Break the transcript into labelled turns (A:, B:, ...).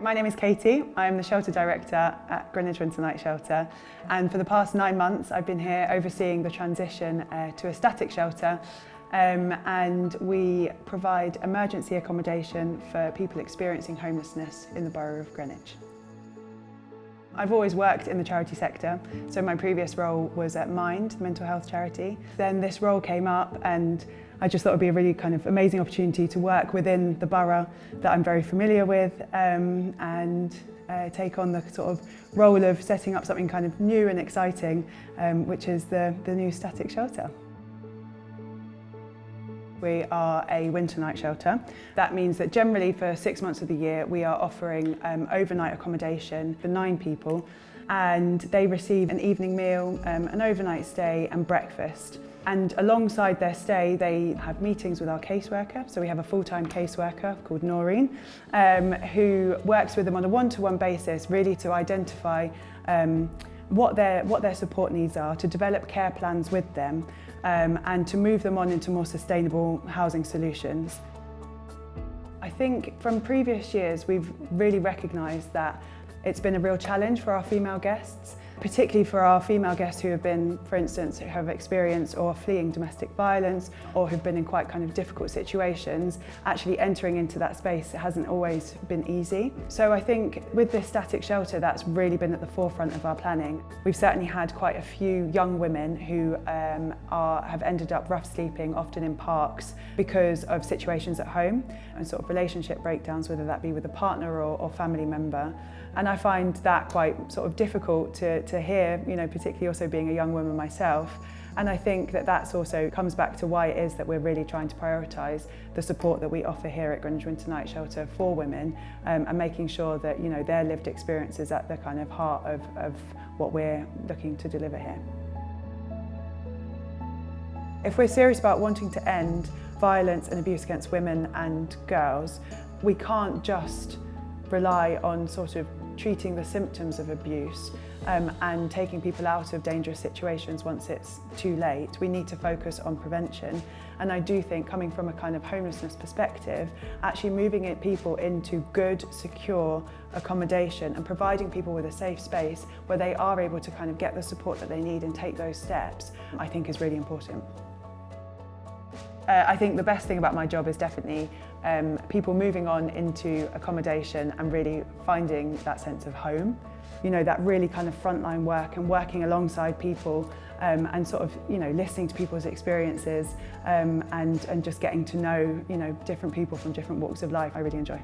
A: My name is Katie. I'm the shelter director at Greenwich Winter Night Shelter and for the past nine months I've been here overseeing the transition uh, to a static shelter um, and we provide emergency accommodation for people experiencing homelessness in the borough of Greenwich. I've always worked in the charity sector, so my previous role was at Mind, the mental health charity. Then this role came up and I just thought it would be a really kind of amazing opportunity to work within the borough that I'm very familiar with um, and uh, take on the sort of role of setting up something kind of new and exciting, um, which is the, the new static shelter. We are a winter night shelter. That means that generally for six months of the year we are offering um, overnight accommodation for nine people and they receive an evening meal, um, an overnight stay and breakfast. And alongside their stay, they have meetings with our caseworker. So we have a full-time caseworker called Noreen, um, who works with them on a one-to-one -one basis, really to identify um, what their, what their support needs are, to develop care plans with them um, and to move them on into more sustainable housing solutions. I think from previous years we've really recognised that it's been a real challenge for our female guests particularly for our female guests who have been, for instance, who have experienced or fleeing domestic violence or who've been in quite kind of difficult situations, actually entering into that space hasn't always been easy. So I think with this static shelter, that's really been at the forefront of our planning. We've certainly had quite a few young women who um, are, have ended up rough sleeping, often in parks, because of situations at home and sort of relationship breakdowns, whether that be with a partner or, or family member. And I find that quite sort of difficult to, to hear, you know, particularly also being a young woman myself. And I think that that's also comes back to why it is that we're really trying to prioritise the support that we offer here at Greenwich Winter Night Shelter for women um, and making sure that, you know, their lived experiences at the kind of heart of, of what we're looking to deliver here. If we're serious about wanting to end violence and abuse against women and girls, we can't just rely on sort of treating the symptoms of abuse um, and taking people out of dangerous situations once it's too late. We need to focus on prevention. And I do think coming from a kind of homelessness perspective, actually moving it, people into good, secure accommodation and providing people with a safe space where they are able to kind of get the support that they need and take those steps, I think is really important. Uh, I think the best thing about my job is definitely um, people moving on into accommodation and really finding that sense of home. You know, that really kind of frontline work and working alongside people um, and sort of, you know, listening to people's experiences um, and, and just getting to know, you know, different people from different walks of life. I really enjoy.